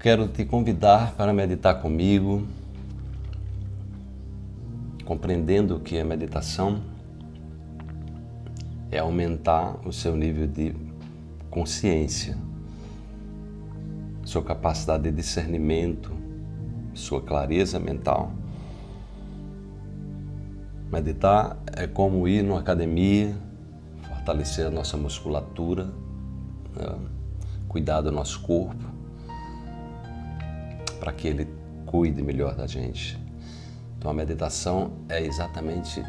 Quero te convidar para meditar comigo, compreendendo que a meditação é aumentar o seu nível de consciência, sua capacidade de discernimento, sua clareza mental. Meditar é como ir numa academia, fortalecer a nossa musculatura, né? cuidar do nosso corpo, para que Ele cuide melhor da gente. Então a meditação é exatamente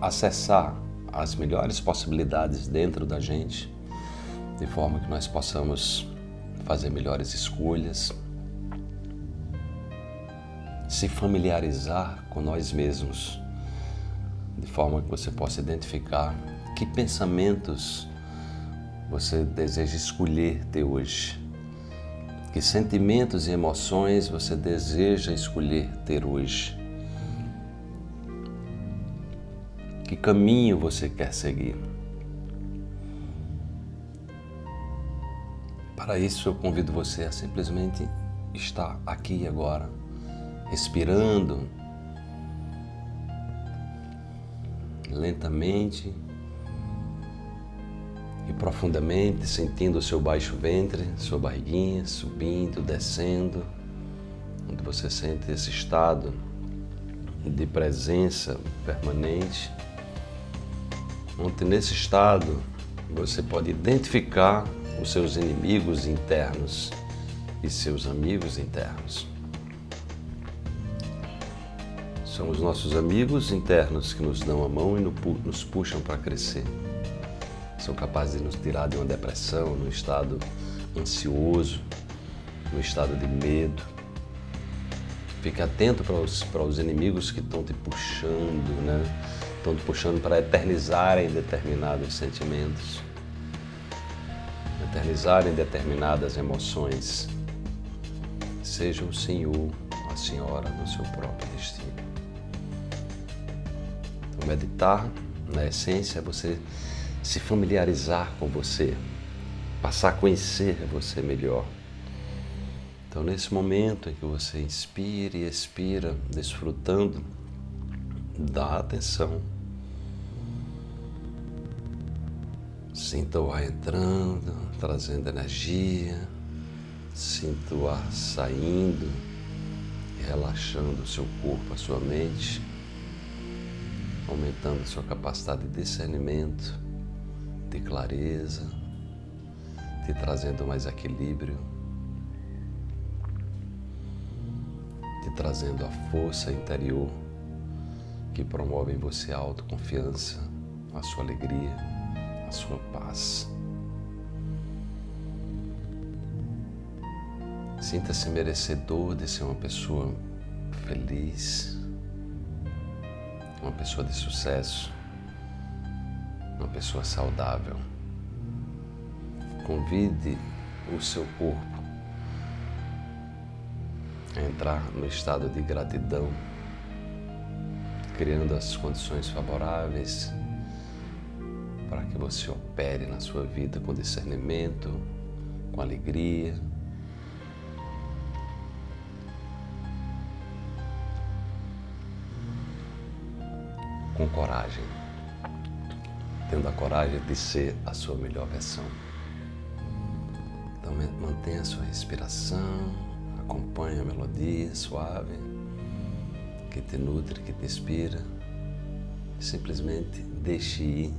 acessar as melhores possibilidades dentro da gente, de forma que nós possamos fazer melhores escolhas, se familiarizar com nós mesmos, de forma que você possa identificar que pensamentos você deseja escolher ter hoje que sentimentos e emoções você deseja escolher ter hoje? Que caminho você quer seguir? Para isso eu convido você a simplesmente estar aqui agora, respirando lentamente e profundamente, sentindo o seu baixo ventre, sua barriguinha subindo, descendo, onde você sente esse estado de presença permanente, onde nesse estado você pode identificar os seus inimigos internos e seus amigos internos. São os nossos amigos internos que nos dão a mão e nos puxam para crescer são capazes de nos tirar de uma depressão, num estado ansioso, num estado de medo. Fique atento para os, para os inimigos que estão te puxando, né? Estão te puxando para eternizarem determinados sentimentos, eternizarem determinadas emoções. Seja o Senhor, a Senhora do seu próprio destino. O meditar, na essência, é você se familiarizar com você, passar a conhecer você melhor. Então, nesse momento em que você inspira e expira, desfrutando da atenção, sinta o ar entrando, trazendo energia, sinta o ar saindo, relaxando o seu corpo, a sua mente, aumentando a sua capacidade de discernimento de clareza, te trazendo mais equilíbrio, te trazendo a força interior que promove em você a autoconfiança, a sua alegria, a sua paz. Sinta-se merecedor de ser uma pessoa feliz, uma pessoa de sucesso, uma pessoa saudável. Convide o seu corpo a entrar no estado de gratidão, criando as condições favoráveis para que você opere na sua vida com discernimento, com alegria, com coragem tendo a coragem de ser a sua melhor versão. Então mantenha a sua respiração, acompanhe a melodia suave que te nutre, que te inspira. Simplesmente deixe ir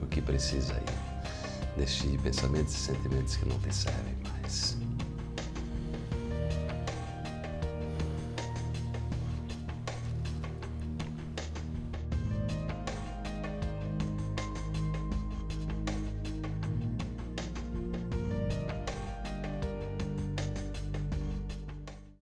o que precisa ir. Deixe ir pensamentos e sentimentos que não te servem mais.